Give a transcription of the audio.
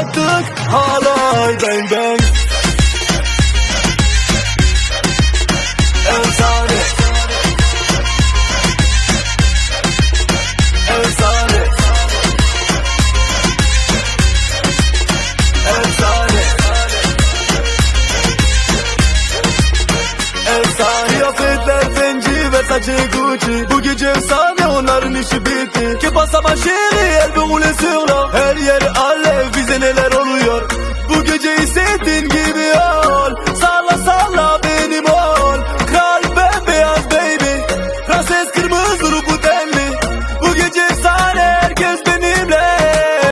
Attık halay bang bang Efsane. Efsane. Efsane. Efsane Kıyafetler zenci ve saçı Gucci. Bu gece efsane onların işi bitti. Que passe ma chérie elle veut rouler sur l'or nothing.